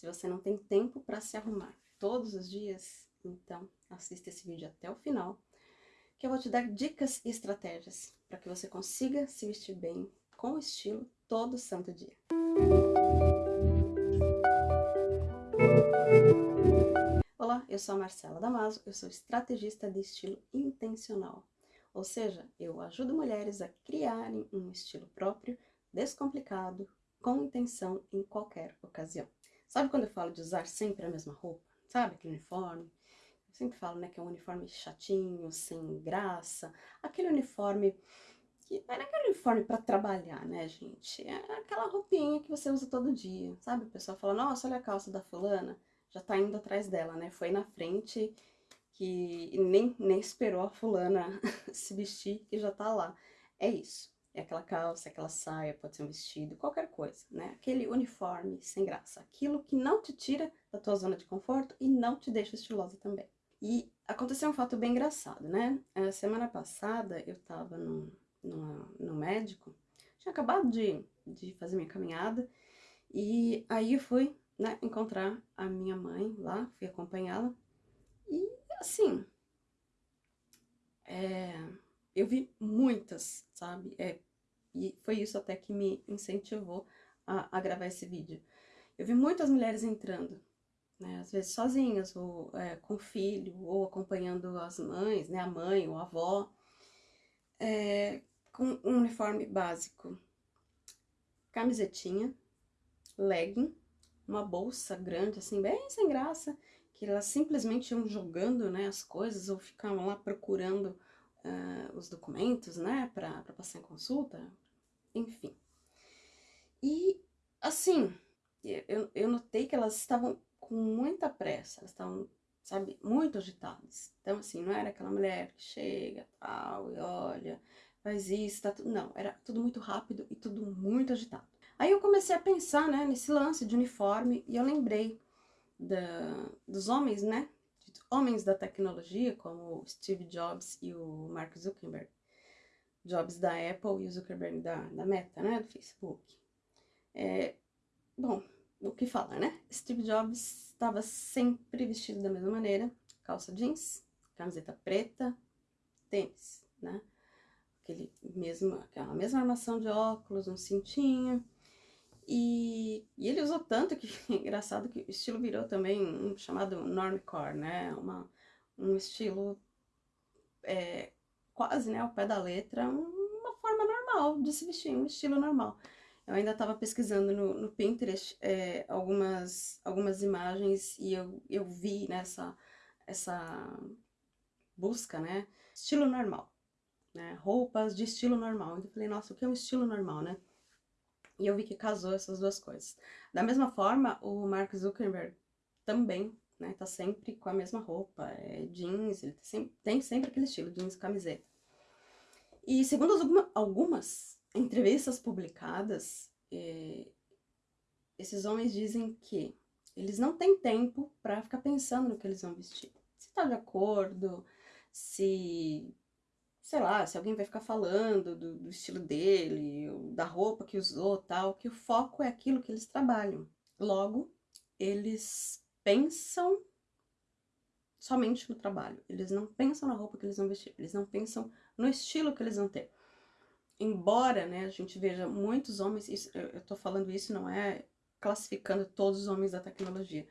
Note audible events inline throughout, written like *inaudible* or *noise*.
Se você não tem tempo para se arrumar todos os dias, então assista esse vídeo até o final, que eu vou te dar dicas e estratégias para que você consiga se vestir bem, com estilo, todo santo dia. Olá, eu sou a Marcela Damaso, eu sou estrategista de estilo intencional. Ou seja, eu ajudo mulheres a criarem um estilo próprio, descomplicado, com intenção em qualquer ocasião. Sabe quando eu falo de usar sempre a mesma roupa? Sabe aquele uniforme? Eu sempre falo, né, que é um uniforme chatinho, sem graça, aquele uniforme que não é aquele uniforme para trabalhar, né, gente? É aquela roupinha que você usa todo dia, sabe? O pessoal fala, nossa, olha a calça da fulana, já tá indo atrás dela, né? Foi na frente que nem, nem esperou a fulana *laughs* se vestir e já tá lá. É isso. É aquela calça, aquela saia, pode ser um vestido, qualquer coisa, né? Aquele uniforme sem graça. Aquilo que não te tira da tua zona de conforto e não te deixa estilosa também. E aconteceu um fato bem engraçado, né? A semana passada eu tava no, no, no médico, tinha acabado de, de fazer minha caminhada, e aí eu fui, né, encontrar a minha mãe lá, fui acompanhá-la, e assim, é, eu vi muitas, sabe? É, e foi isso até que me incentivou a, a gravar esse vídeo. Eu vi muitas mulheres entrando, né? Às vezes sozinhas, ou é, com filho, ou acompanhando as mães, né? A mãe ou a avó, é, com um uniforme básico. Camisetinha, legging, uma bolsa grande, assim, bem sem graça, que elas simplesmente iam jogando, né, as coisas, ou ficavam lá procurando uh, os documentos, né, para passar em consulta, enfim. E, assim, eu, eu notei que elas estavam com muita pressa, elas estavam, sabe, muito agitadas. Então, assim, não era aquela mulher que chega, tal, e olha, faz isso, tá tudo... Não, era tudo muito rápido e tudo muito agitado. Aí eu comecei a pensar, né, nesse lance de uniforme, e eu lembrei da, dos homens, né, homens da tecnologia, como Steve Jobs e o Mark Zuckerberg. Jobs da Apple e o Zuckerberg da, da Meta, né, do Facebook. É, bom, o que falar, né? Steve Jobs estava sempre vestido da mesma maneira, calça jeans, camiseta preta, tênis, né? Aquele mesmo, aquela mesma armação de óculos, um cintinho, e, e, ele usou tanto que, *laughs* engraçado, que o estilo virou também um chamado normcore, né? Uma, um estilo é, quase, né, ao pé da letra, uma forma normal de se vestir, um estilo normal. Eu ainda estava pesquisando no, no Pinterest é, algumas, algumas imagens e eu, eu vi nessa essa busca, né, estilo normal, né, roupas de estilo normal. Então eu falei, nossa, o que é um estilo normal, né? E eu vi que casou essas duas coisas. Da mesma forma, o Mark Zuckerberg também, né, tá sempre com a mesma roupa, é jeans, ele tem sempre, tem sempre aquele estilo, jeans e camiseta. E segundo alguma, algumas entrevistas publicadas, é, esses homens dizem que eles não têm tempo para ficar pensando no que eles vão vestir. Se tá de acordo, se sei lá, se alguém vai ficar falando do, do, estilo dele, da roupa que usou, tal, que o foco é aquilo que eles trabalham. Logo, eles pensam somente no trabalho. Eles não pensam na roupa que eles vão vestir, eles não pensam no estilo que eles vão ter. Embora, né, a gente veja muitos homens, isso, eu, eu tô falando isso não é classificando todos os homens da tecnologia,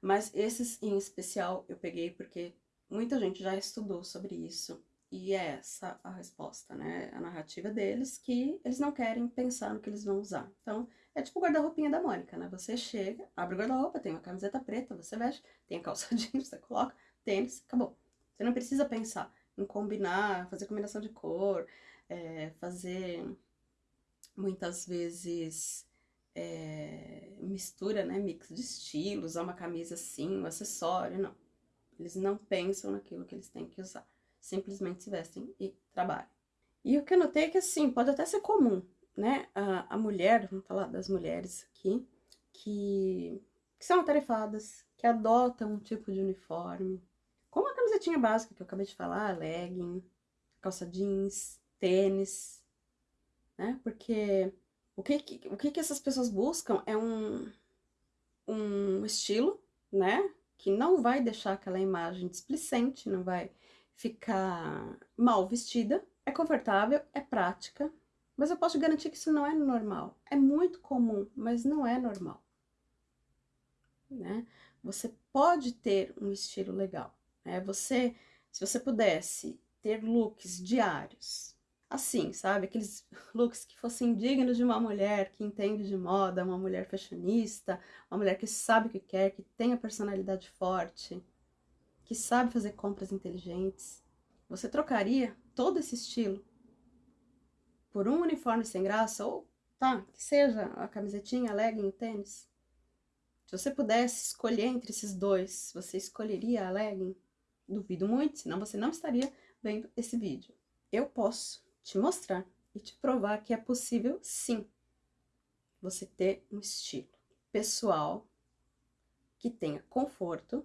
mas esses em especial eu peguei porque muita gente já estudou sobre isso e é essa a resposta, né? A narrativa deles que eles não querem pensar no que eles vão usar. Então, é tipo o guarda-roupinha da Mônica, né? Você chega, abre o guarda-roupa, tem uma camiseta preta, você veste, tem a calça *laughs* jeans, você coloca, tênis, acabou. Você não precisa pensar em combinar, fazer combinação de cor, é, fazer muitas vezes é, mistura, né? Mix de estilos, usar uma camisa assim, um acessório, não. Eles não pensam naquilo que eles têm que usar simplesmente se vestem e trabalham. E o que eu notei é que, assim, pode até ser comum, né? A, a mulher, vamos falar das mulheres aqui, que, que são atarefadas, que adotam um tipo de uniforme, como a camisetinha básica que eu acabei de falar, legging, calça jeans, tênis, né? Porque o que, o que, que essas pessoas buscam é um, um estilo, né? Que não vai deixar aquela imagem displicente, não vai ficar mal vestida. É confortável, é prática, mas eu posso garantir que isso não é normal. É muito comum, mas não é normal. Né? Você pode ter um estilo legal. Né? Você, se você pudesse ter looks diários, assim, sabe? Aqueles looks que fossem dignos de uma mulher que entende de moda, uma mulher fashionista, uma mulher que sabe o que quer, que tem a personalidade forte, que sabe fazer compras inteligentes. Você trocaria todo esse estilo por um uniforme sem graça ou, tá, que seja a camisetinha, a legging, o tênis? Se você pudesse escolher entre esses dois, você escolheria a legging? Duvido muito, senão você não estaria vendo esse vídeo. Eu posso te mostrar e te provar que é possível, sim, você ter um estilo pessoal que tenha conforto,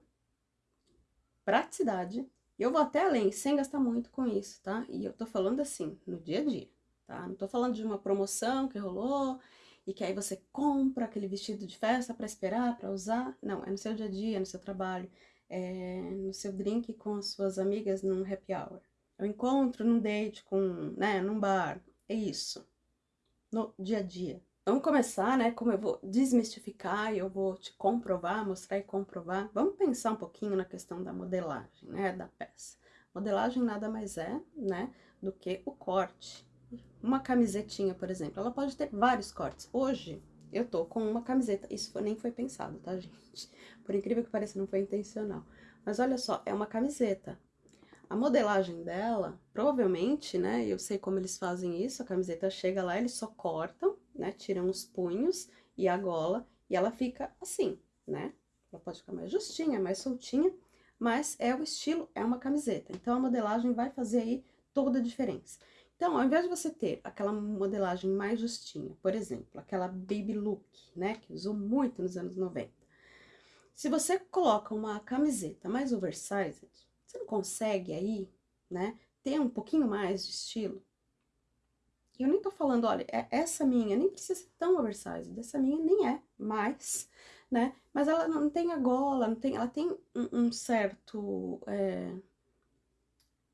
praticidade, eu vou até além, sem gastar muito com isso, tá? E eu tô falando assim, no dia a dia, tá? Não tô falando de uma promoção que rolou e que aí você compra aquele vestido de festa para esperar, para usar. Não, é no seu dia a dia, no seu trabalho, é no seu drink com as suas amigas num happy hour. Eu encontro num date com, né, num bar. É isso. No dia a dia. Vamos começar, né? Como eu vou desmistificar e eu vou te comprovar, mostrar e comprovar. Vamos pensar um pouquinho na questão da modelagem, né? Da peça. Modelagem nada mais é, né? Do que o corte. Uma camisetinha, por exemplo, ela pode ter vários cortes. Hoje, eu tô com uma camiseta. Isso nem foi pensado, tá, gente? Por incrível que pareça, não foi intencional. Mas olha só, é uma camiseta. A modelagem dela, provavelmente, né, eu sei como eles fazem isso, a camiseta chega lá, eles só cortam, né, tiram os punhos e a gola, e ela fica assim, né? Ela pode ficar mais justinha, mais soltinha, mas é o estilo, é uma camiseta. Então, a modelagem vai fazer aí toda a diferença. Então, ao invés de você ter aquela modelagem mais justinha, por exemplo, aquela baby look, né, que usou muito nos anos 90, se você coloca uma camiseta mais oversized, você não consegue aí, né, ter um pouquinho mais de estilo? Eu nem tô falando, olha, é, essa minha nem precisa ser tão oversized, essa minha nem é mais, *laughs* né? Mas ela não tem a gola, não tem, ela tem um, um certo é,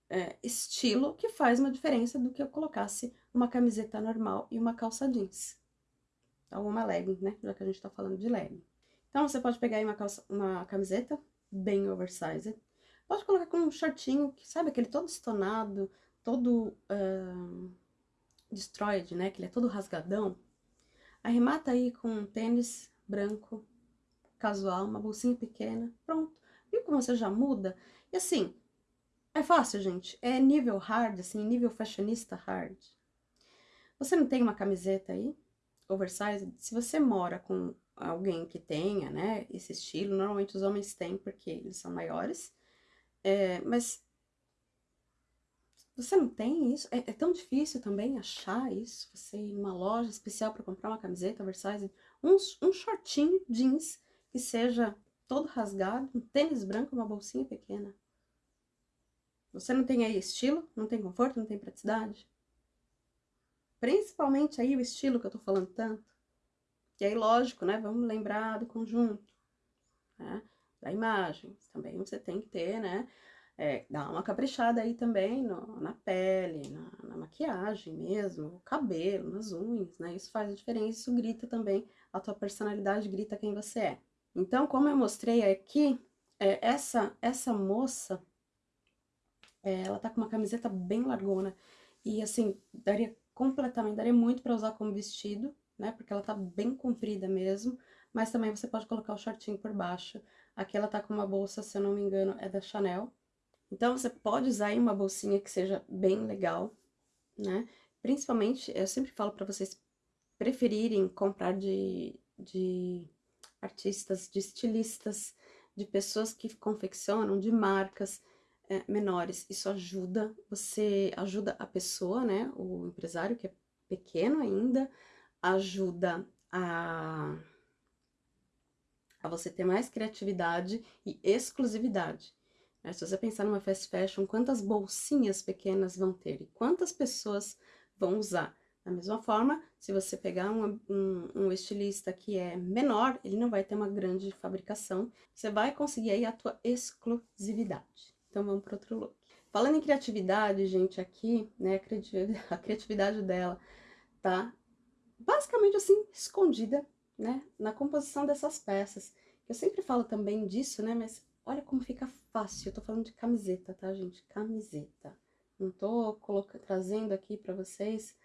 é, estilo que faz uma diferença do que eu colocasse uma camiseta normal e uma calça jeans. Ou uma legging, né? Já que a gente tá falando de legging. Então, você pode pegar aí uma, calça, uma camiseta bem oversized, Pode colocar com um shortinho, que sabe, aquele todo estonado, todo uh, destroyed, né? Que ele é todo rasgadão. Arremata aí com um tênis branco, casual, uma bolsinha pequena, pronto. Viu como você já muda? E assim, é fácil, gente. É nível hard, assim, nível fashionista hard. Você não tem uma camiseta aí, oversized? Se você mora com alguém que tenha, né, esse estilo, normalmente os homens têm porque eles são maiores, é, mas você não tem isso? É, é, tão difícil também achar isso? Você ir numa loja especial para comprar uma camiseta oversize, um, um shortinho jeans que seja todo rasgado, um tênis branco, uma bolsinha pequena. Você não tem aí estilo? Não tem conforto? Não tem praticidade? Principalmente aí o estilo que eu tô falando tanto. E aí, lógico, né? Vamos lembrar do conjunto. Né? da imagem. Também você tem que ter, né? É, dar uma caprichada aí também no, na pele, na, na, maquiagem mesmo, o cabelo, nas unhas, né? Isso faz a diferença, isso grita também, a tua personalidade grita quem você é. Então, como eu mostrei aqui, é, essa, essa moça, é, ela tá com uma camiseta bem largona, e assim, daria completamente, daria muito pra usar como vestido, né? Porque ela tá bem comprida mesmo, mas também você pode colocar o shortinho por baixo, Aqui ela tá com uma bolsa, se eu não me engano, é da Chanel. Então, você pode usar aí uma bolsinha que seja bem legal, né? Principalmente, eu sempre falo para vocês preferirem comprar de, de artistas, de estilistas, de pessoas que confeccionam, de marcas é, menores. Isso ajuda, você ajuda a pessoa, né? O empresário que é pequeno ainda, ajuda a a você ter mais criatividade e exclusividade. Né? Se você pensar numa fast fashion, quantas bolsinhas pequenas vão ter e quantas pessoas vão usar? Da mesma forma, se você pegar um, um, um, estilista que é menor, ele não vai ter uma grande fabricação, você vai conseguir aí a tua exclusividade. Então, vamos para outro look. Falando em criatividade, gente, aqui, né, *laughs* a criatividade, dela tá basicamente assim, escondida, né, na composição dessas peças. Eu sempre falo também disso, né, mas olha como fica fácil. Eu tô falando de camiseta, tá, gente? Camiseta. Não tô trazendo aqui pra vocês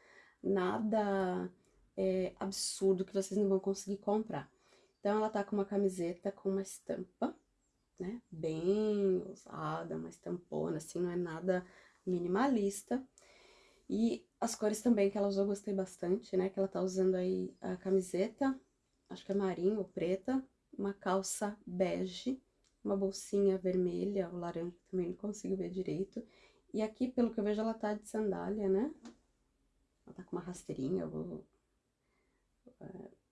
nada é, absurdo que vocês não vão conseguir comprar. Então, ela tá com uma camiseta com uma estampa, né, bem usada, uma estampona, assim, não é nada minimalista. E as cores também que ela usou, gostei bastante, né, que ela tá usando aí a camiseta, acho que é marinho ou preta, uma calça bege, uma bolsinha vermelha ou laranja, também não consigo ver direito. E aqui, pelo que eu vejo, ela tá de sandália, né? Ela tá com uma rasteirinha, vou... É,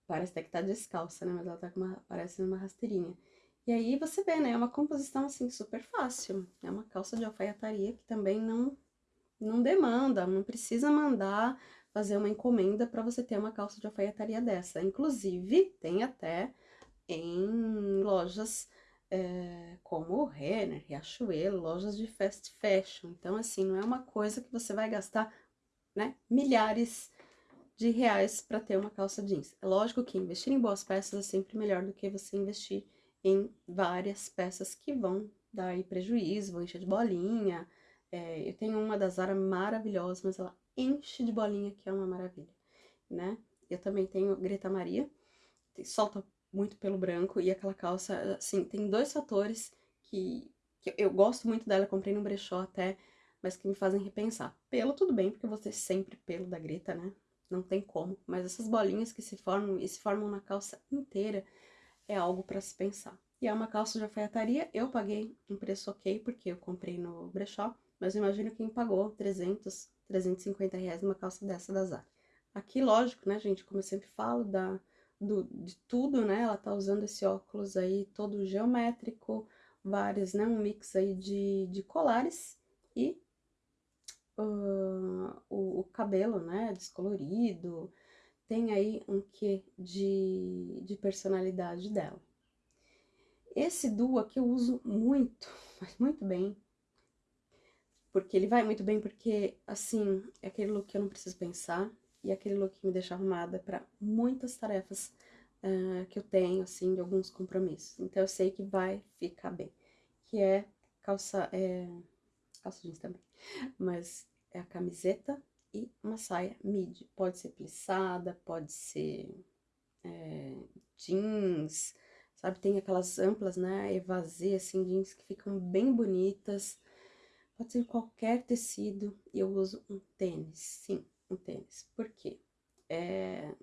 parece até que tá descalça, né? Mas ela tá com uma... parece uma rasteirinha. E aí você vê, né? É uma composição, assim, super fácil. É uma calça de alfaiataria que também não, não demanda, não precisa mandar fazer uma encomenda para você ter uma calça de alfaiataria dessa. Inclusive, tem até em lojas é, como o Renner, Riachuelo, lojas de fast fashion. Então, assim, não é uma coisa que você vai gastar né, milhares de reais para ter uma calça jeans. É lógico que investir em boas peças é sempre melhor do que você investir em várias peças que vão dar aí prejuízo, vão encher de bolinha. É, eu tenho uma da Zara maravilhosa, mas ela enche de bolinha, que é uma maravilha, né? Eu também tenho Greta Maria, solta muito pelo branco, e aquela calça, assim, tem dois fatores que, que eu gosto muito dela, comprei no brechó até, mas que me fazem repensar. Pelo, tudo bem, porque ter sempre pelo da Greta, né? Não tem como. Mas essas bolinhas que se formam e se formam na calça inteira é algo para se pensar. E é uma calça de alfaiataria, eu paguei um preço ok, porque eu comprei no brechó, mas eu imagino quem pagou 300, 350 reais numa calça dessa da Zara. Aqui, lógico, né, gente, como eu sempre falo, da, do, de tudo, né, ela tá usando esse óculos aí todo geométrico, vários, né, um mix aí de, de colares e uh, o, o, cabelo, né, descolorido, tem aí um quê de, de personalidade dela. Esse duo aqui eu uso muito, *laughs* mas muito bem, porque ele vai muito bem porque, assim, é aquele look que eu não preciso pensar, e aquele look me deixa arrumada para muitas tarefas uh, que eu tenho, assim, de alguns compromissos. Então, eu sei que vai ficar bem, que é calça, é, calça jeans também, mas é a camiseta e uma saia midi. Pode ser plissada, pode ser é, jeans, sabe? Tem aquelas amplas, né, evasê, assim, jeans que ficam bem bonitas. Pode ser qualquer tecido e eu uso um tênis, sim, um tênis. Por quê? É,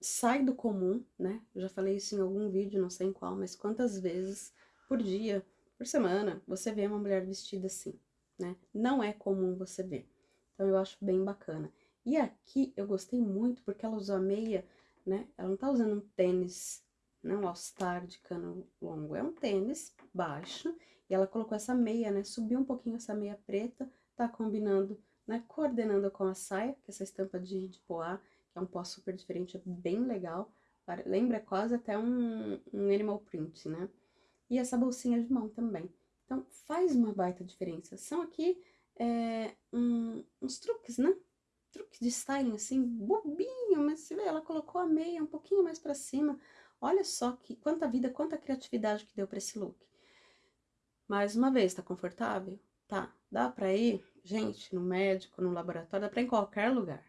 sai do comum, né? Eu já falei isso em algum vídeo, não sei em qual, mas quantas vezes por dia, por semana, você vê uma mulher vestida assim, né? Não é comum você ver. Então, eu acho bem bacana. E aqui eu gostei muito porque ela usou a meia, né? Ela não tá usando um tênis, não um all-star de cano longo, é um tênis baixo. E ela colocou essa meia, né? Subiu um pouquinho essa meia preta, tá combinando, né? Coordenando com a saia, que é essa estampa de, de poá, que é um pó super diferente, é bem legal. Lembra quase até um, um animal print, né? E essa bolsinha de mão também. Então, faz uma baita diferença. São aqui é, um, uns truques, né? Truques de styling, assim, bobinho, mas você vê, ela colocou a meia um pouquinho mais pra cima. Olha só que quanta vida, quanta criatividade que deu pra esse look. Mais uma vez, tá confortável? Tá. Dá pra ir, gente, no médico, no laboratório, dá pra ir em qualquer lugar.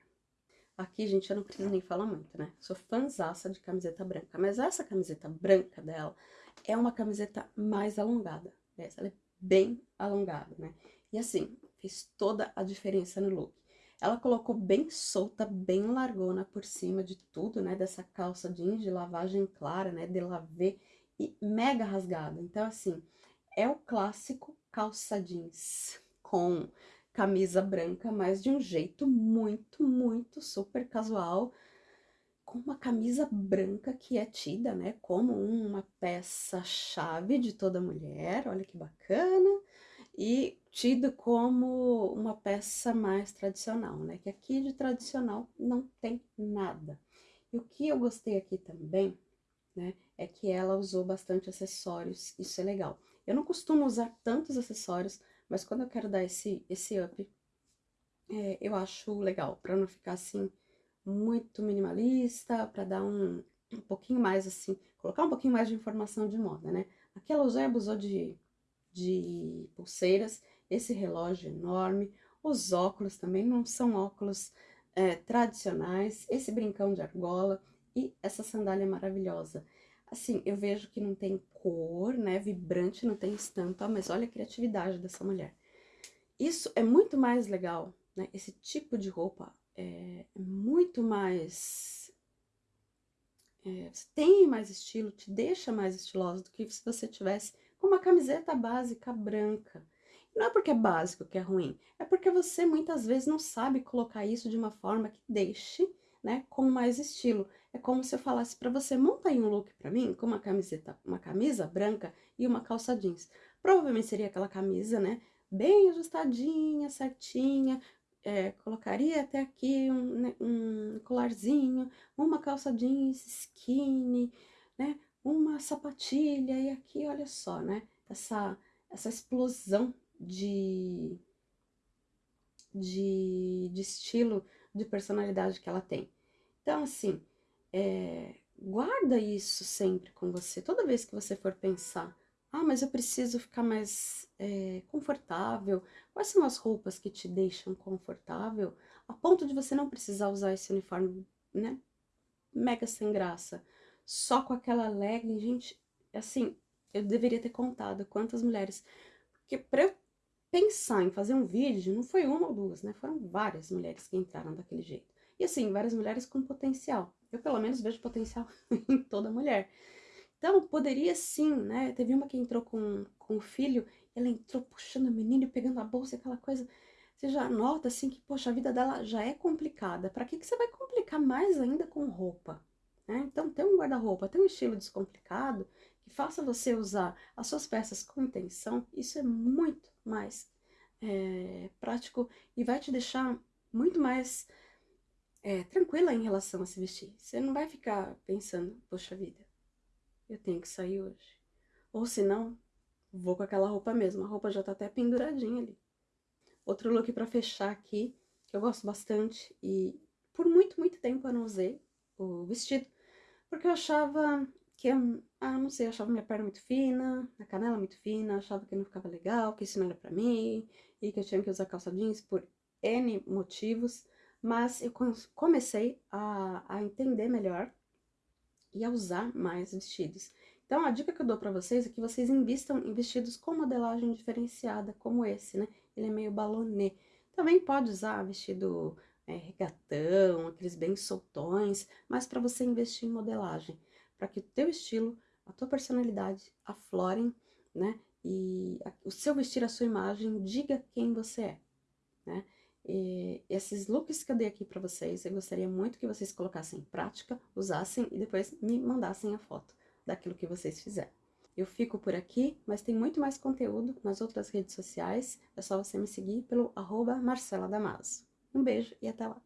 Aqui, gente, eu não preciso nem falar muito, né? Sou fanzaça de camiseta branca, mas essa camiseta branca dela é uma camiseta mais alongada. Essa, ela é bem alongada, né? E assim, fez toda a diferença no look. Ela colocou bem solta, bem largona por cima de tudo, né? Dessa calça jeans de lavagem clara, né? De lavê e mega rasgada. Então, assim, é o clássico calça jeans com camisa branca, mas de um jeito muito, muito super casual, com uma camisa branca que é tida, né, como uma peça-chave de toda mulher, olha que bacana, e tido como uma peça mais tradicional, né? Que aqui de tradicional não tem nada. E o que eu gostei aqui também, né, é que ela usou bastante acessórios, isso é legal. Eu não costumo usar tantos acessórios, mas quando eu quero dar esse, esse up, é, eu acho legal, para não ficar assim muito minimalista, para dar um, um pouquinho mais assim, colocar um pouquinho mais de informação de moda, né? Aqui ela usou e abusou de, de pulseiras, esse relógio enorme, os óculos também não são óculos é, tradicionais, esse brincão de argola e essa sandália maravilhosa. Assim, eu vejo que não tem cor, né, vibrante, não tem estampa, mas olha a criatividade dessa mulher. Isso é muito mais legal, né, esse tipo de roupa é muito mais... É, tem mais estilo, te deixa mais estilosa do que se você tivesse com uma camiseta básica branca. Não é porque é básico que é ruim, é porque você muitas vezes não sabe colocar isso de uma forma que deixe, né, com mais estilo. É como se eu falasse para você, monta aí um look para mim com uma camiseta, uma camisa branca e uma calça jeans. Provavelmente seria aquela camisa, né, bem ajustadinha, certinha, é, colocaria até aqui um, né, um colarzinho, uma calça jeans skinny, né, uma sapatilha e aqui, olha só, né, essa, essa explosão de, de, de estilo, de personalidade que ela tem. Então, assim, é, guarda isso sempre com você. Toda vez que você for pensar, ah, mas eu preciso ficar mais é, confortável. Quais são as roupas que te deixam confortável? A ponto de você não precisar usar esse uniforme, né? Mega sem graça. Só com aquela legging, gente, assim, eu deveria ter contado quantas mulheres... Porque pra eu pensar em fazer um vídeo, não foi uma ou duas, né? Foram várias mulheres que entraram daquele jeito. E assim, várias mulheres com potencial. Eu, pelo menos, vejo potencial *laughs* em toda mulher. Então, poderia sim, né? Teve uma que entrou com, com o filho, ela entrou puxando o menino, pegando a bolsa, aquela coisa. Você já nota, assim, que, poxa, a vida dela já é complicada. Pra que, que você vai complicar mais ainda com roupa? Né? Então, ter um guarda-roupa, ter um estilo descomplicado, faça você usar as suas peças com intenção, isso é muito mais é, prático e vai te deixar muito mais é, tranquila em relação a se vestir. Você não vai ficar pensando, poxa vida, eu tenho que sair hoje. Ou se não, vou com aquela roupa mesmo, a roupa já tá até penduradinha ali. Outro look pra fechar aqui, que eu gosto bastante e por muito, muito tempo eu não usei o vestido, porque eu achava que, ah, não sei, achava minha perna muito fina, a canela muito fina, achava que não ficava legal, que isso não era pra mim, e que eu tinha que usar calça jeans por N motivos, mas eu comecei a, a entender melhor e a usar mais vestidos. Então, a dica que eu dou pra vocês é que vocês invistam em vestidos com modelagem diferenciada, como esse, né? Ele é meio balonê. Também pode usar vestido é, regatão, aqueles bem soltões, mas para você investir em modelagem para que o teu estilo, a tua personalidade aflorem, né? E o seu vestir, a sua imagem, diga quem você é, né? E esses looks que eu dei aqui para vocês, eu gostaria muito que vocês colocassem em prática, usassem e depois me mandassem a foto daquilo que vocês fizeram. Eu fico por aqui, mas tem muito mais conteúdo nas outras redes sociais, é só você me seguir pelo arroba Marcela Damaso. Um beijo e até lá!